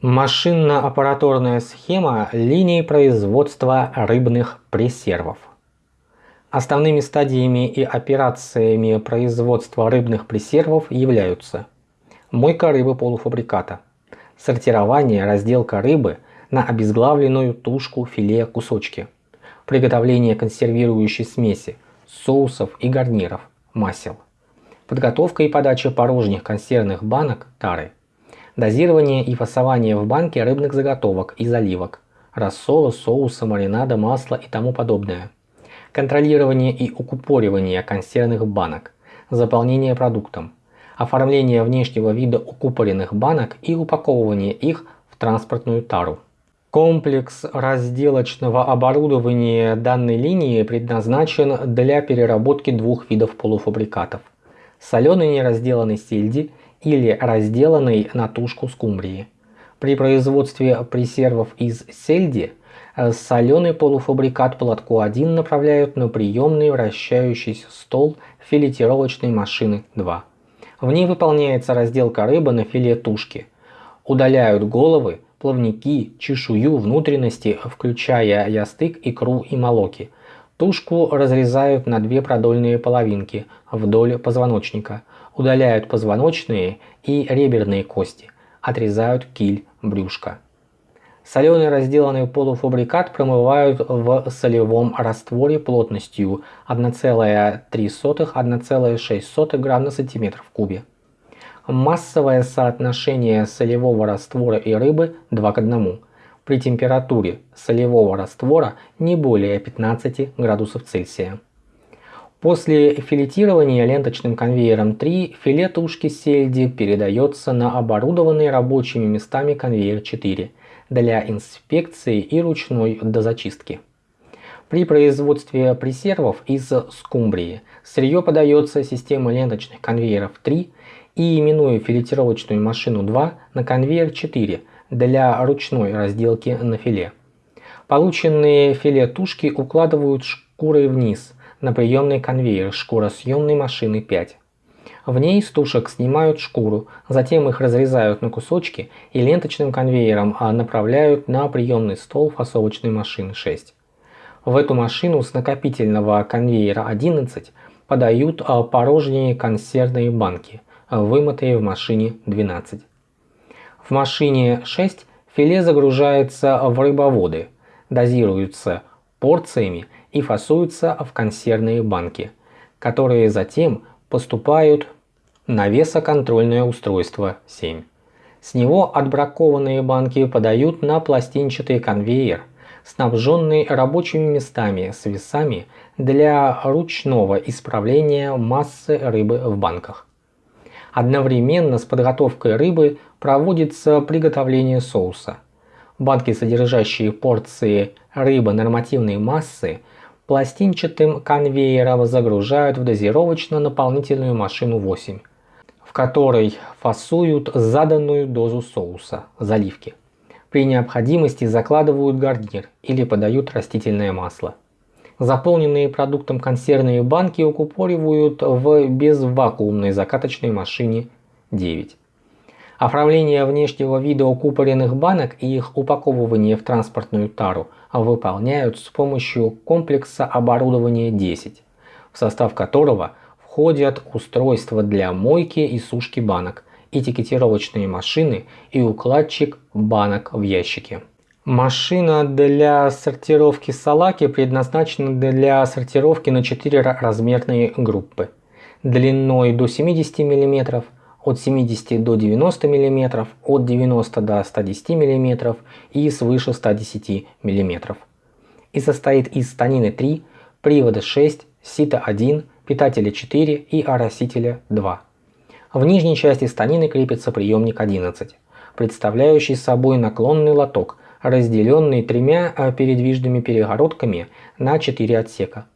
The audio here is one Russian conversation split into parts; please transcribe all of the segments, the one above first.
Машинно-аппараторная схема линии производства рыбных пресервов. Основными стадиями и операциями производства рыбных пресервов являются мойка рыбы полуфабриката, сортирование, разделка рыбы на обезглавленную тушку, филе, кусочки, приготовление консервирующей смеси, соусов и гарниров, масел, подготовка и подача порожних консервных банок тары, дозирование и фасование в банке рыбных заготовок и заливок, рассола, соуса, маринада, масла и тому подобное – контролирование и укупоривание консервных банок, заполнение продуктом, оформление внешнего вида укупоренных банок и упаковывание их в транспортную тару. Комплекс разделочного оборудования данной линии предназначен для переработки двух видов полуфабрикатов – соленой неразделанной сельди или разделанной на тушку скумбрии. При производстве пресервов из сельди Э, соленый полуфабрикат платку 1 направляют на приемный вращающийся стол филетировочной машины 2. В ней выполняется разделка рыбы на филе тушки. Удаляют головы, плавники, чешую, внутренности, включая ястык, икру и молоки. Тушку разрезают на две продольные половинки вдоль позвоночника. Удаляют позвоночные и реберные кости. Отрезают киль брюшка. Соленый разделанный полуфабрикат промывают в солевом растворе плотностью 1,3-1,6 грамм на сантиметр в кубе. Массовое соотношение солевого раствора и рыбы 2 к 1. При температуре солевого раствора не более 15 градусов Цельсия. После филетирования ленточным конвейером 3 филе тушки сельди передается на оборудованный рабочими местами конвейер 4 для инспекции и ручной дозачистки. При производстве пресервов из скумбрии сырье подается системой ленточных конвейеров 3 и именуя филетировочную машину 2 на конвейер 4 для ручной разделки на филе. Полученные филе тушки укладывают шкурой вниз на приемный конвейер шкуросъемной машины 5. В ней с тушек снимают шкуру, затем их разрезают на кусочки и ленточным конвейером а направляют на приемный стол фасовочной машины 6. В эту машину с накопительного конвейера 11 подают а, порожние консервные банки, вымытые в машине 12. В машине 6 филе загружается в рыбоводы, дозируются порциями и фасуются в консервные банки, которые затем поступают на весоконтрольное устройство 7. С него отбракованные банки подают на пластинчатый конвейер, снабженный рабочими местами с весами для ручного исправления массы рыбы в банках. Одновременно с подготовкой рыбы проводится приготовление соуса. Банки, содержащие порции рыбы нормативной массы, пластинчатым конвейером загружают в дозировочно-наполнительную машину 8 в которой фасуют заданную дозу соуса, заливки. При необходимости закладывают гарнир или подают растительное масло. Заполненные продуктом консервные банки укупоривают в безвакуумной закаточной машине 9. Оформление внешнего вида укупоренных банок и их упаковывание в транспортную тару выполняют с помощью комплекса оборудования 10, в состав которого – входят устройства для мойки и сушки банок, этикетировочные машины и укладчик банок в ящике. Машина для сортировки салаки предназначена для сортировки на 4 размерные группы. Длиной до 70 мм, от 70 до 90 мм, от 90 до 110 мм и свыше 110 мм. И состоит из станины 3, привода 6, сита 1, питателя 4 и оросителя 2. В нижней части станины крепится приемник 11, представляющий собой наклонный лоток, разделенный тремя а, передвижными перегородками на 4 отсека.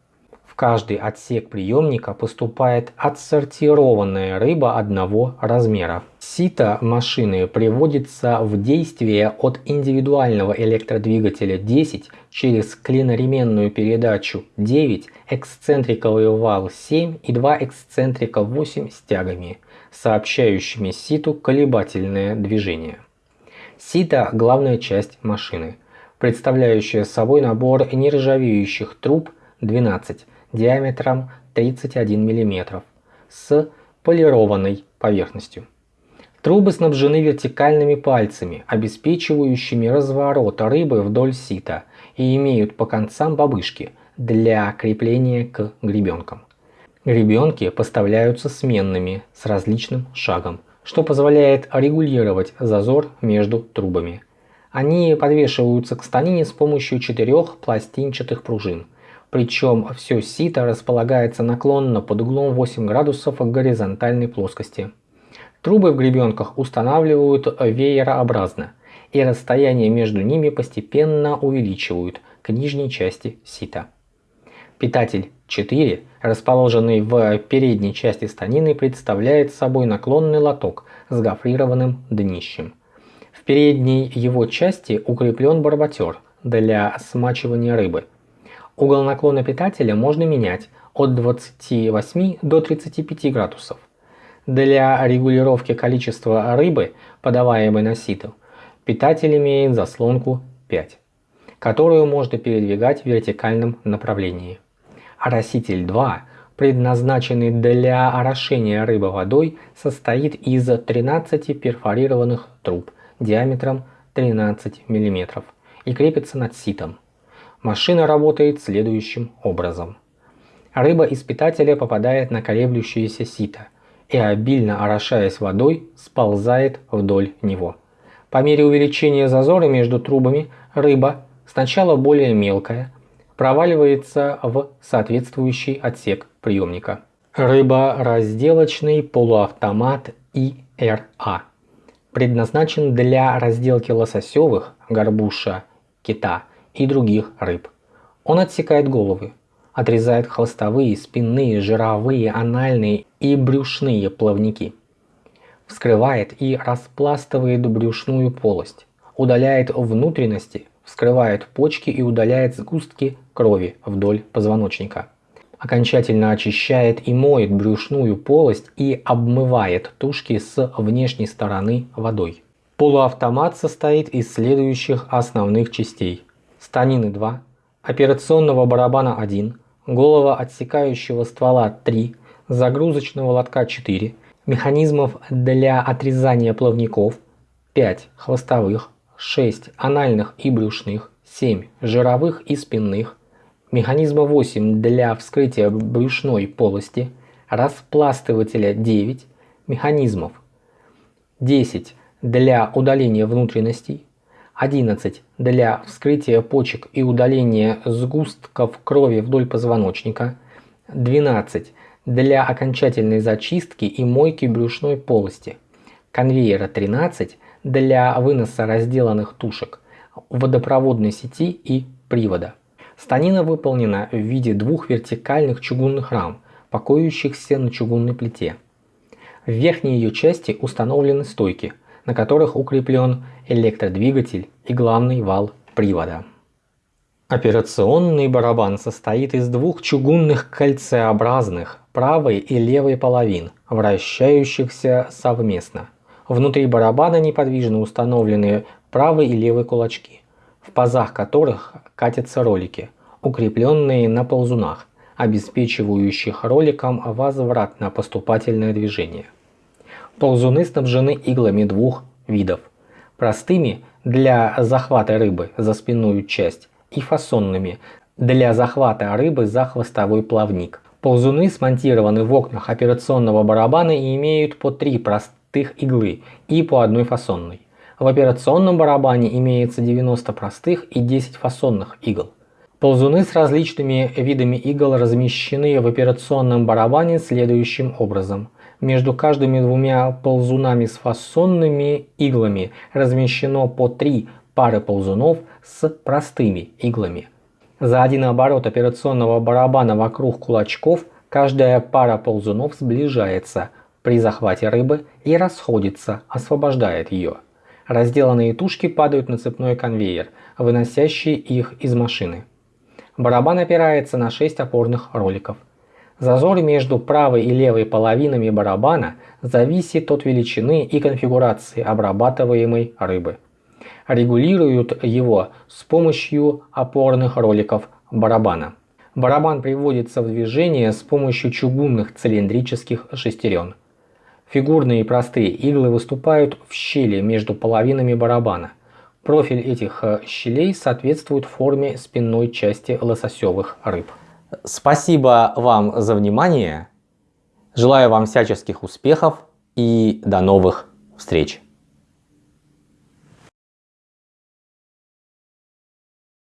В каждый отсек приемника поступает отсортированная рыба одного размера. Сито машины приводится в действие от индивидуального электродвигателя 10 через клиноременную передачу 9, эксцентриковый вал 7 и два эксцентрика 8 с тягами, сообщающими ситу колебательное движение. Сито – главная часть машины, представляющая собой набор нержавеющих труб 12 диаметром 31 мм с полированной поверхностью. Трубы снабжены вертикальными пальцами, обеспечивающими разворот рыбы вдоль сита и имеют по концам бабышки для крепления к гребенкам. Гребенки поставляются сменными с различным шагом, что позволяет регулировать зазор между трубами. Они подвешиваются к станине с помощью четырех пластинчатых пружин. Причем все сито располагается наклонно под углом 8 градусов к горизонтальной плоскости. Трубы в гребенках устанавливают веерообразно, и расстояние между ними постепенно увеличивают к нижней части сита. Питатель 4, расположенный в передней части станины, представляет собой наклонный лоток с гофрированным днищем. В передней его части укреплен барботер для смачивания рыбы. Угол наклона питателя можно менять от 28 до 35 градусов. Для регулировки количества рыбы, подаваемой на сито, питатель имеет заслонку 5, которую можно передвигать в вертикальном направлении. Ороситель 2, предназначенный для орошения рыбы водой, состоит из 13 перфорированных труб диаметром 13 мм и крепится над ситом. Машина работает следующим образом. Рыба из питателя попадает на колеблющееся сито – и обильно орошаясь водой, сползает вдоль него. По мере увеличения зазора между трубами рыба, сначала более мелкая, проваливается в соответствующий отсек приемника. Рыба-разделочный полуавтомат ИРА предназначен для разделки лососевых, горбуша, кита и других рыб. Он отсекает головы, отрезает хвостовые, спинные, жировые, анальные и брюшные плавники. Вскрывает и распластывает брюшную полость, удаляет внутренности, вскрывает почки и удаляет сгустки крови вдоль позвоночника. Окончательно очищает и моет брюшную полость и обмывает тушки с внешней стороны водой. Полуавтомат состоит из следующих основных частей. Станины 2, операционного барабана 1, голова отсекающего ствола 3, загрузочного лотка 4, механизмов для отрезания плавников 5 хвостовых, 6 анальных и брюшных, 7 жировых и спинных, механизма 8 для вскрытия брюшной полости, распластывателя 9 механизмов, 10 для удаления внутренностей, 11 для вскрытия почек и удаления сгустков крови вдоль позвоночника, 12 для окончательной зачистки и мойки брюшной полости, конвейера 13 для выноса разделанных тушек, водопроводной сети и привода. Станина выполнена в виде двух вертикальных чугунных рам, покоящихся на чугунной плите. В верхней ее части установлены стойки – на которых укреплен электродвигатель и главный вал привода. Операционный барабан состоит из двух чугунных кольцеобразных правой и левой половин, вращающихся совместно. Внутри барабана неподвижно установлены правый и левый кулачки, в пазах которых катятся ролики, укрепленные на ползунах, обеспечивающих роликам возвратно-поступательное движение. Ползуны снабжены иглами двух видов. Простыми для захвата рыбы за спинную часть и фасонными для захвата рыбы за хвостовой плавник. Ползуны смонтированы в окнах операционного барабана и имеют по три простых иглы и по одной фасонной. В операционном барабане имеется 90 простых и 10 фасонных игл. Ползуны с различными видами игл размещены в операционном барабане следующим образом – между каждыми двумя ползунами с фасонными иглами размещено по три пары ползунов с простыми иглами. За один оборот операционного барабана вокруг кулачков каждая пара ползунов сближается при захвате рыбы и расходится, освобождает ее. Разделанные тушки падают на цепной конвейер, выносящий их из машины. Барабан опирается на 6 опорных роликов – Зазор между правой и левой половинами барабана зависит от величины и конфигурации обрабатываемой рыбы. Регулируют его с помощью опорных роликов барабана. Барабан приводится в движение с помощью чугунных цилиндрических шестерен. Фигурные и простые иглы выступают в щели между половинами барабана. Профиль этих э, щелей соответствует форме спинной части лососевых рыб. Спасибо вам за внимание. Желаю вам всяческих успехов и до новых встреч.